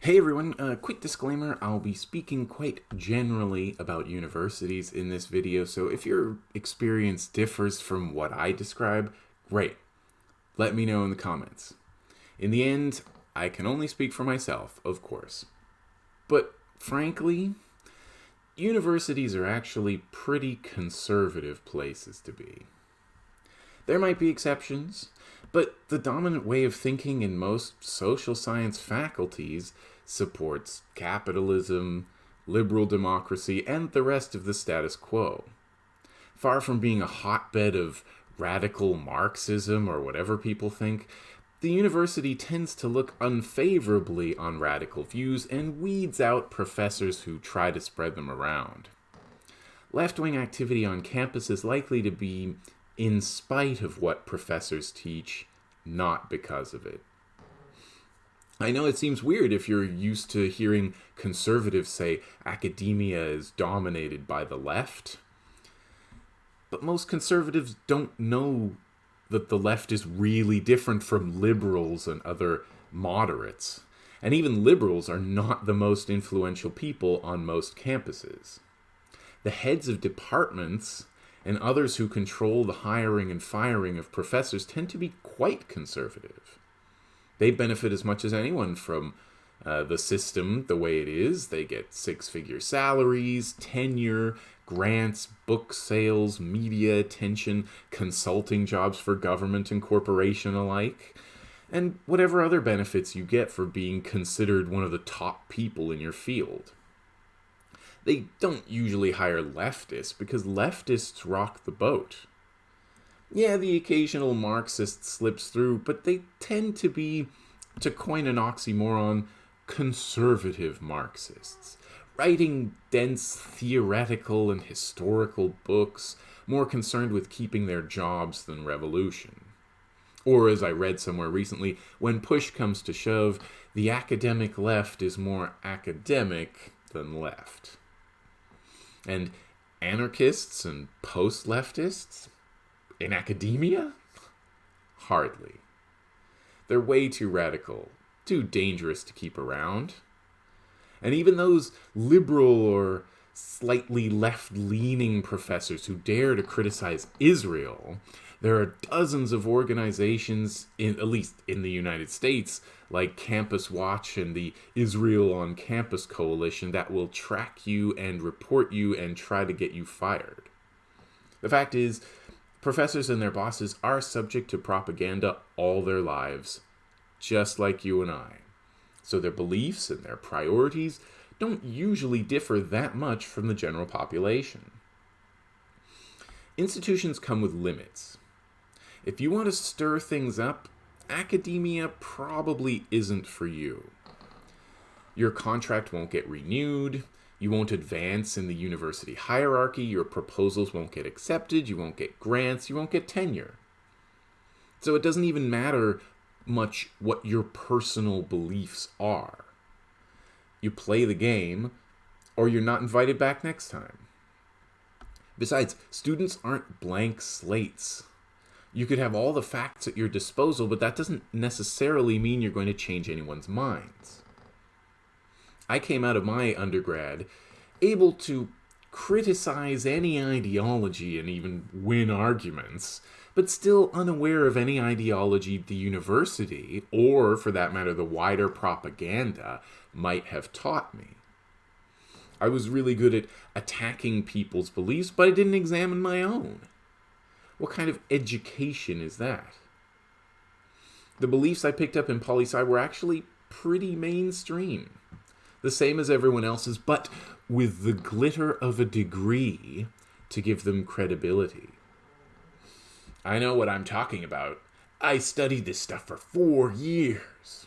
Hey everyone, a uh, quick disclaimer, I'll be speaking quite generally about universities in this video, so if your experience differs from what I describe, great. Let me know in the comments. In the end, I can only speak for myself, of course. But frankly, universities are actually pretty conservative places to be. There might be exceptions, but the dominant way of thinking in most social science faculties supports capitalism, liberal democracy, and the rest of the status quo. Far from being a hotbed of radical Marxism or whatever people think, the university tends to look unfavorably on radical views and weeds out professors who try to spread them around. Left wing activity on campus is likely to be in spite of what professors teach, not because of it. I know it seems weird if you're used to hearing conservatives say academia is dominated by the left. But most conservatives don't know that the left is really different from liberals and other moderates. And even liberals are not the most influential people on most campuses. The heads of departments and others who control the hiring and firing of professors tend to be quite conservative. They benefit as much as anyone from uh, the system the way it is. They get six figure salaries, tenure, grants, book sales, media attention, consulting jobs for government and corporation alike, and whatever other benefits you get for being considered one of the top people in your field. They don't usually hire leftists because leftists rock the boat. Yeah, the occasional Marxist slips through, but they tend to be, to coin an oxymoron, conservative Marxists, writing dense theoretical and historical books, more concerned with keeping their jobs than revolution. Or, as I read somewhere recently, when push comes to shove, the academic left is more academic than left. And anarchists and post leftists? In academia? Hardly. They're way too radical, too dangerous to keep around. And even those liberal or slightly left leaning professors who dare to criticize Israel there are dozens of organizations, in, at least in the United States, like Campus Watch and the Israel on Campus Coalition, that will track you and report you and try to get you fired. The fact is, professors and their bosses are subject to propaganda all their lives, just like you and I. So their beliefs and their priorities don't usually differ that much from the general population. Institutions come with limits. If you want to stir things up, academia probably isn't for you. Your contract won't get renewed, you won't advance in the university hierarchy, your proposals won't get accepted, you won't get grants, you won't get tenure. So it doesn't even matter much what your personal beliefs are. You play the game, or you're not invited back next time. Besides, students aren't blank slates you could have all the facts at your disposal, but that doesn't necessarily mean you're going to change anyone's minds. I came out of my undergrad able to criticize any ideology and even win arguments, but still unaware of any ideology the university, or for that matter, the wider propaganda, might have taught me. I was really good at attacking people's beliefs, but I didn't examine my own. What kind of education is that? The beliefs I picked up in poli sci were actually pretty mainstream. The same as everyone else's, but with the glitter of a degree to give them credibility. I know what I'm talking about. I studied this stuff for four years.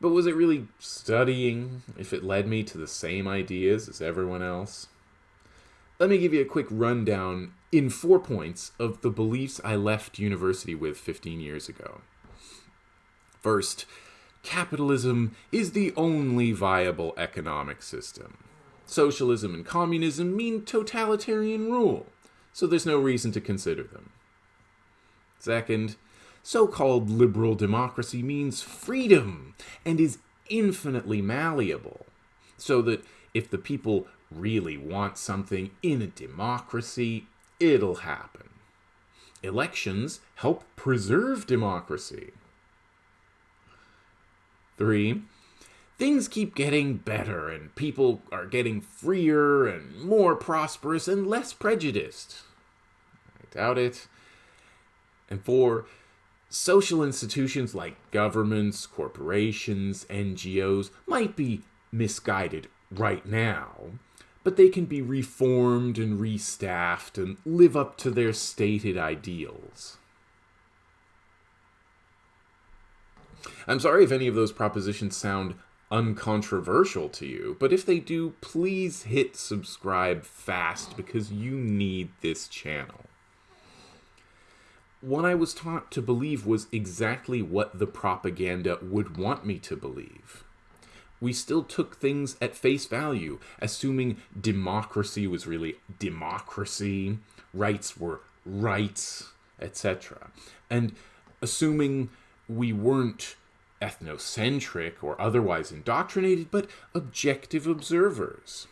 But was it really studying if it led me to the same ideas as everyone else? Let me give you a quick rundown in four points of the beliefs I left university with 15 years ago. First, capitalism is the only viable economic system. Socialism and communism mean totalitarian rule, so there's no reason to consider them. Second, so called liberal democracy means freedom and is infinitely malleable, so that if the people really want something in a democracy, it'll happen. Elections help preserve democracy. Three, things keep getting better and people are getting freer and more prosperous and less prejudiced. I doubt it. And four, social institutions like governments, corporations, NGOs might be misguided right now, but they can be reformed and restaffed and live up to their stated ideals. I'm sorry if any of those propositions sound uncontroversial to you, but if they do, please hit subscribe fast because you need this channel what I was taught to believe was exactly what the propaganda would want me to believe. We still took things at face value, assuming democracy was really democracy, rights were rights, etc. And assuming we weren't ethnocentric or otherwise indoctrinated, but objective observers.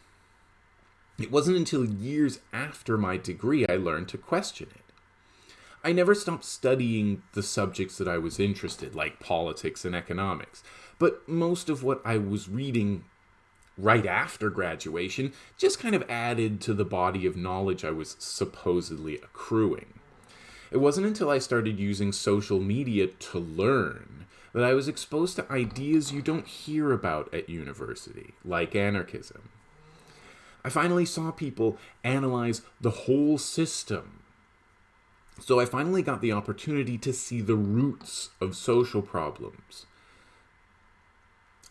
It wasn't until years after my degree I learned to question it. I never stopped studying the subjects that I was interested, like politics and economics. But most of what I was reading right after graduation just kind of added to the body of knowledge I was supposedly accruing. It wasn't until I started using social media to learn that I was exposed to ideas you don't hear about at university, like anarchism. I finally saw people analyze the whole system so I finally got the opportunity to see the roots of social problems.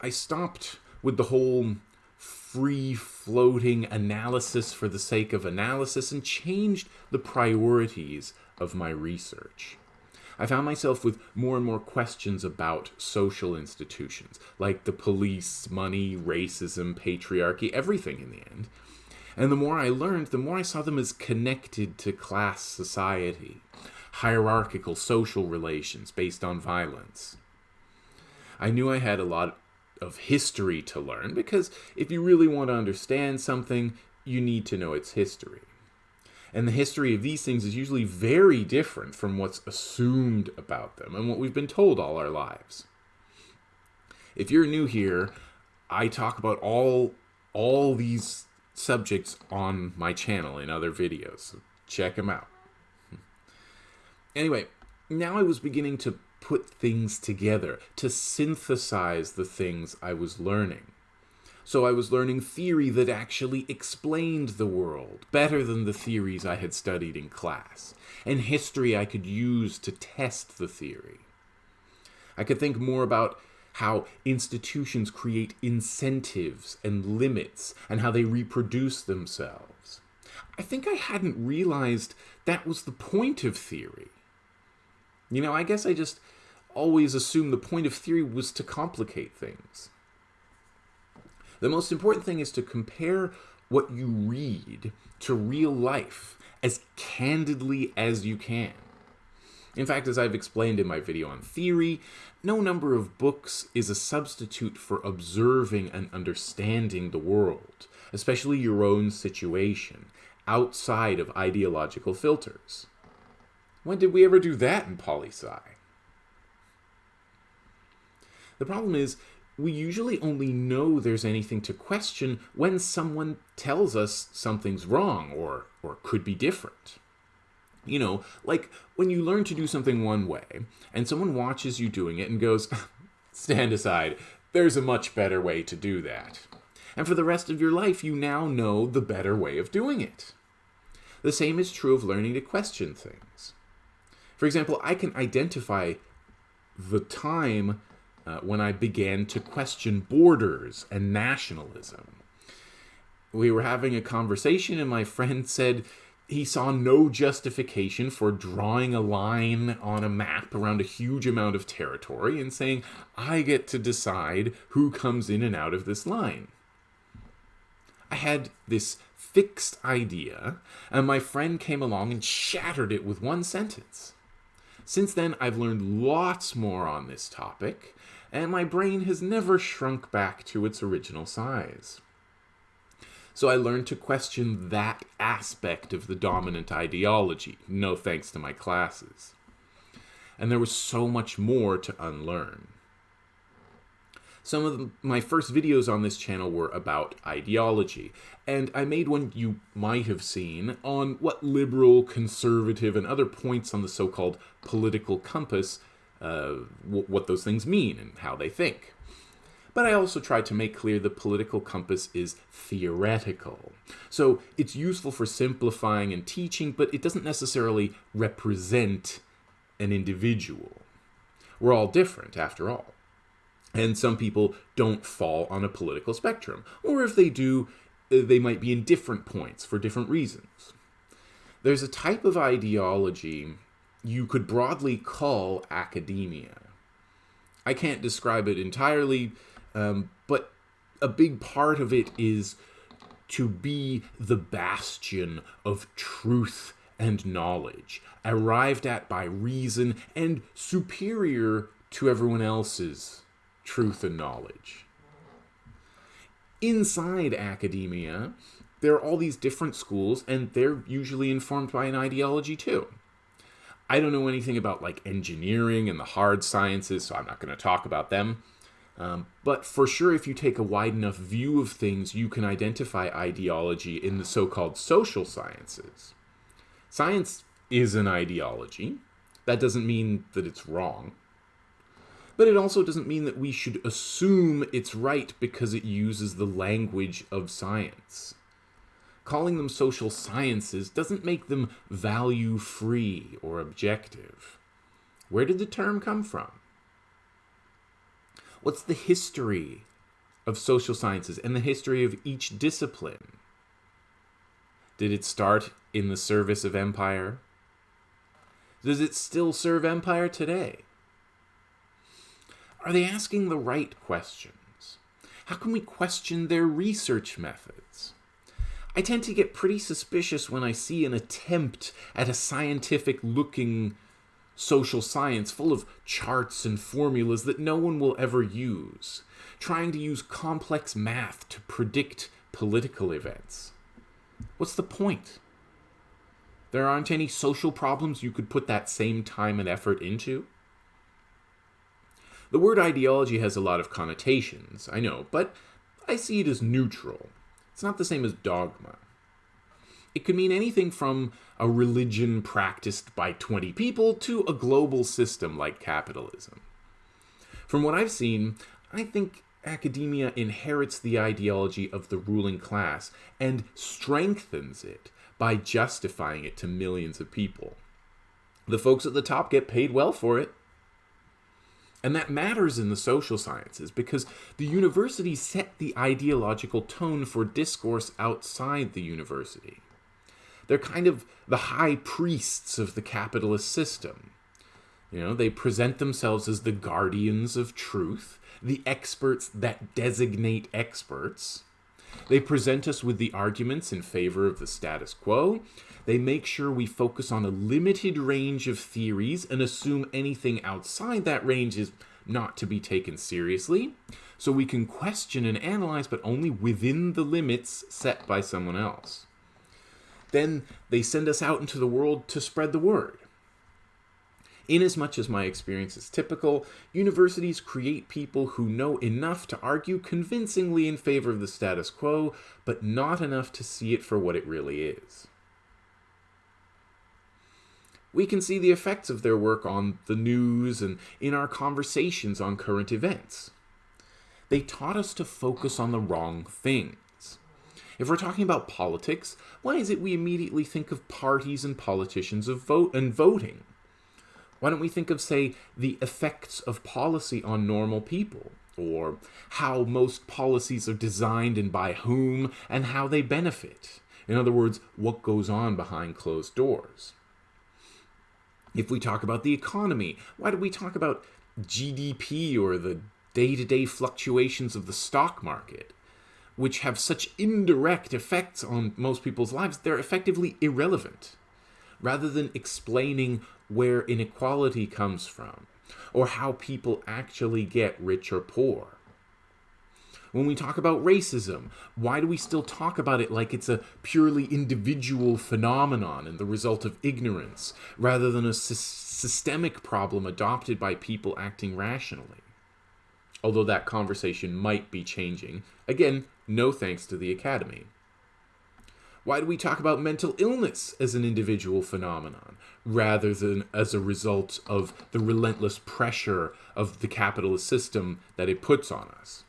I stopped with the whole free floating analysis for the sake of analysis and changed the priorities of my research. I found myself with more and more questions about social institutions, like the police, money, racism, patriarchy, everything in the end. And the more I learned, the more I saw them as connected to class society, hierarchical social relations based on violence. I knew I had a lot of history to learn because if you really want to understand something, you need to know its history. And the history of these things is usually very different from what's assumed about them and what we've been told all our lives. If you're new here, I talk about all all these subjects on my channel in other videos. So check them out. Anyway, now I was beginning to put things together, to synthesize the things I was learning. So I was learning theory that actually explained the world better than the theories I had studied in class, and history I could use to test the theory. I could think more about how institutions create incentives and limits and how they reproduce themselves. I think I hadn't realized that was the point of theory. You know, I guess I just always assumed the point of theory was to complicate things. The most important thing is to compare what you read to real life as candidly as you can. In fact, as I've explained in my video on theory, no number of books is a substitute for observing and understanding the world, especially your own situation, outside of ideological filters. When did we ever do that in poli-sci? The problem is, we usually only know there's anything to question when someone tells us something's wrong or, or could be different. You know, like when you learn to do something one way and someone watches you doing it and goes, stand aside, there's a much better way to do that. And for the rest of your life, you now know the better way of doing it. The same is true of learning to question things. For example, I can identify the time uh, when I began to question borders and nationalism. We were having a conversation, and my friend said, he saw no justification for drawing a line on a map around a huge amount of territory and saying, I get to decide who comes in and out of this line. I had this fixed idea, and my friend came along and shattered it with one sentence. Since then, I've learned lots more on this topic, and my brain has never shrunk back to its original size. So I learned to question that aspect of the dominant ideology, no thanks to my classes. And there was so much more to unlearn. Some of the, my first videos on this channel were about ideology, and I made one you might have seen on what liberal, conservative, and other points on the so-called political compass, uh, what those things mean and how they think but I also tried to make clear the political compass is theoretical. So it's useful for simplifying and teaching, but it doesn't necessarily represent an individual. We're all different, after all. And some people don't fall on a political spectrum, or if they do, uh, they might be in different points for different reasons. There's a type of ideology you could broadly call academia. I can't describe it entirely um, but a big part of it is to be the bastion of truth and knowledge, arrived at by reason and superior to everyone else's truth and knowledge. Inside academia, there are all these different schools, and they're usually informed by an ideology too. I don't know anything about like engineering and the hard sciences, so I'm not going to talk about them. Um, but for sure, if you take a wide enough view of things, you can identify ideology in the so-called social sciences. Science is an ideology. That doesn't mean that it's wrong. But it also doesn't mean that we should assume it's right because it uses the language of science. Calling them social sciences doesn't make them value-free or objective. Where did the term come from? What's the history of social sciences and the history of each discipline? Did it start in the service of empire? Does it still serve empire today? Are they asking the right questions? How can we question their research methods? I tend to get pretty suspicious when I see an attempt at a scientific looking social science full of charts and formulas that no one will ever use, trying to use complex math to predict political events. What's the point? There aren't any social problems you could put that same time and effort into? The word ideology has a lot of connotations, I know, but I see it as neutral. It's not the same as dogma. It could mean anything from a religion practiced by 20 people to a global system like capitalism. From what I've seen, I think academia inherits the ideology of the ruling class and strengthens it by justifying it to millions of people. The folks at the top get paid well for it. And that matters in the social sciences because the university set the ideological tone for discourse outside the university. They're kind of the high priests of the capitalist system. You know, they present themselves as the guardians of truth, the experts that designate experts. They present us with the arguments in favor of the status quo. They make sure we focus on a limited range of theories and assume anything outside that range is not to be taken seriously. So we can question and analyze, but only within the limits set by someone else. Then they send us out into the world to spread the word. Inasmuch as my experience is typical, universities create people who know enough to argue convincingly in favor of the status quo, but not enough to see it for what it really is. We can see the effects of their work on the news and in our conversations on current events. They taught us to focus on the wrong thing. If we're talking about politics, why is it we immediately think of parties and politicians of vote and voting? Why don't we think of, say, the effects of policy on normal people? Or how most policies are designed and by whom, and how they benefit? In other words, what goes on behind closed doors? If we talk about the economy, why do we talk about GDP or the day-to-day -day fluctuations of the stock market? which have such indirect effects on most people's lives, they're effectively irrelevant. Rather than explaining where inequality comes from, or how people actually get rich or poor. When we talk about racism, why do we still talk about it like it's a purely individual phenomenon and the result of ignorance, rather than a sy systemic problem adopted by people acting rationally? Although that conversation might be changing. Again, no thanks to the Academy. Why do we talk about mental illness as an individual phenomenon, rather than as a result of the relentless pressure of the capitalist system that it puts on us?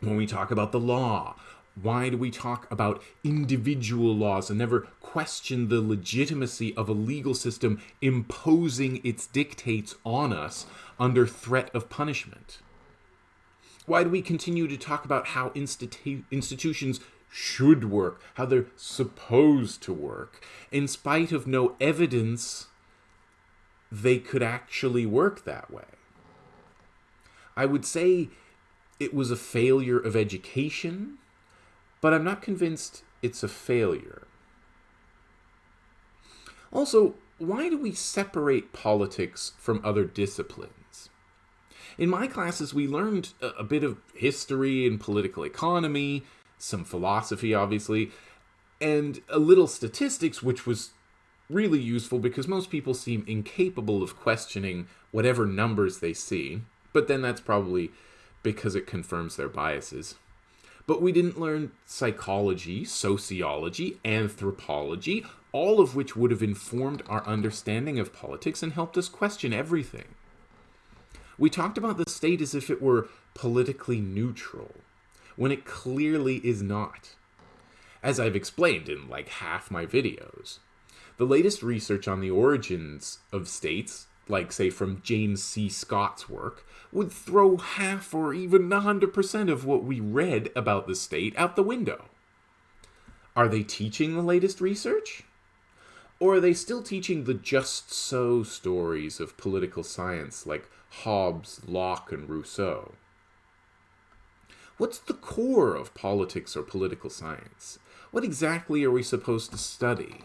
when we talk about the law? Why do we talk about individual laws and never question the legitimacy of a legal system imposing its dictates on us under threat of punishment? Why do we continue to talk about how institu institutions should work, how they're supposed to work, in spite of no evidence they could actually work that way? I would say it was a failure of education, but I'm not convinced it's a failure. Also, why do we separate politics from other disciplines? In my classes, we learned a, bit of history and political economy, some philosophy, obviously, and a little statistics, which was really useful because most people seem incapable of questioning whatever numbers they see. But then that's probably because it confirms their biases. But we didn't learn psychology, sociology, anthropology, all of which would have informed our understanding of politics and helped us question everything. We talked about the state as if it were politically neutral, when it clearly is not. As I've explained in like half my videos, the latest research on the origins of states like say from James C. Scott's work, would throw half or even 100% of what we read about the state out the window. Are they teaching the latest research? Or are they still teaching the just so stories of political science like Hobbes, Locke, and Rousseau? What's the core of politics or political science? What exactly are we supposed to study?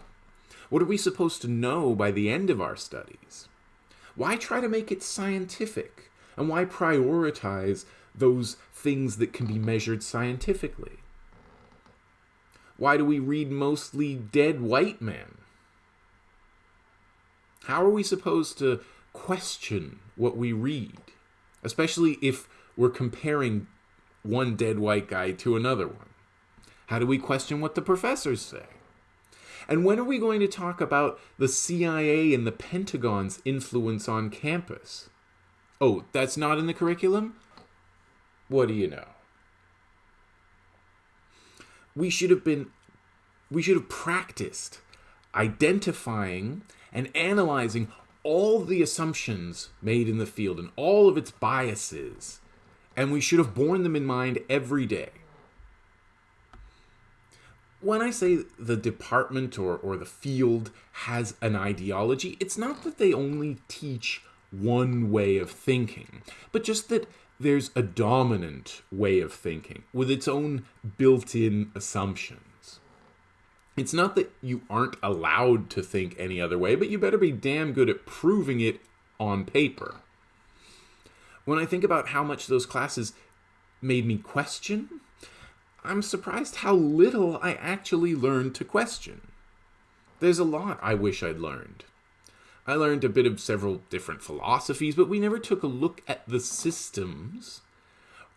What are we supposed to know by the end of our studies? Why try to make it scientific? And why prioritize those things that can be measured scientifically? Why do we read mostly dead white men? How are we supposed to question what we read? Especially if we're comparing one dead white guy to another one. How do we question what the professors say? And when are we going to talk about the CIA and the Pentagon's influence on campus? Oh, that's not in the curriculum? What do you know? We should have been, we should have practiced identifying and analyzing all the assumptions made in the field and all of its biases. And we should have borne them in mind every day when I say the department or, or the field has an ideology, it's not that they only teach one way of thinking, but just that there's a dominant way of thinking with its own built-in assumptions. It's not that you aren't allowed to think any other way, but you better be damn good at proving it on paper. When I think about how much those classes made me question I'm surprised how little I actually learned to question. There's a lot I wish I'd learned. I learned a bit of several different philosophies, but we never took a look at the systems.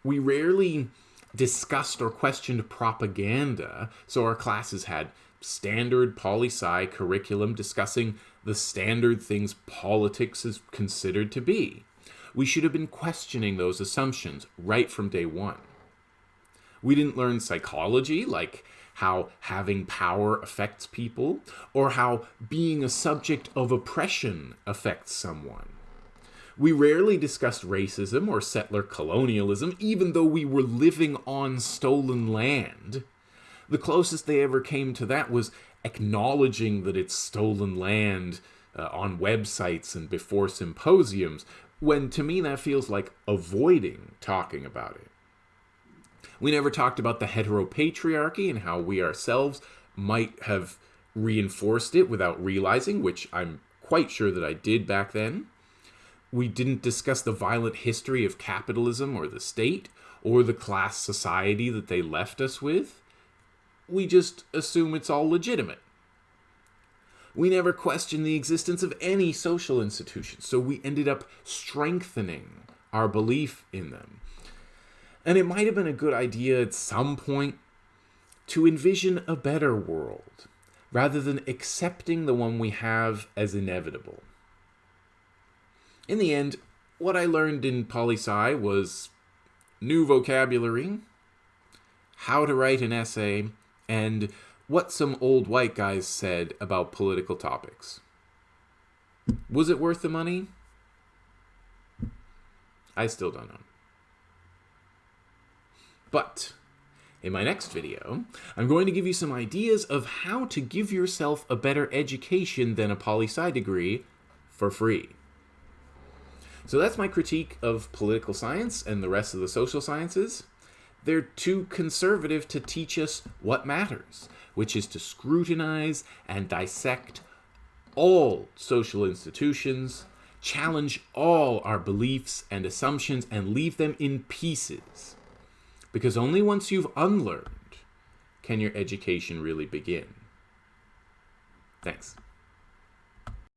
We rarely discussed or questioned propaganda, so our classes had standard poli-sci curriculum discussing the standard things politics is considered to be. We should have been questioning those assumptions right from day one. We didn't learn psychology, like how having power affects people, or how being a subject of oppression affects someone. We rarely discussed racism or settler colonialism, even though we were living on stolen land. The closest they ever came to that was acknowledging that it's stolen land uh, on websites and before symposiums, when to me that feels like avoiding talking about it. We never talked about the heteropatriarchy and how we ourselves might have reinforced it without realizing, which I'm quite sure that I did back then. We didn't discuss the violent history of capitalism or the state or the class society that they left us with. We just assume it's all legitimate. We never questioned the existence of any social institutions, so we ended up strengthening our belief in them. And it might have been a good idea at some point to envision a better world rather than accepting the one we have as inevitable. In the end, what I learned in poli sci was new vocabulary, how to write an essay, and what some old white guys said about political topics. Was it worth the money? I still don't know. But in my next video, I'm going to give you some ideas of how to give yourself a better education than a poli-sci degree for free. So that's my critique of political science and the rest of the social sciences. They're too conservative to teach us what matters, which is to scrutinize and dissect all social institutions, challenge all our beliefs and assumptions, and leave them in pieces because only once you've unlearned can your education really begin. Thanks.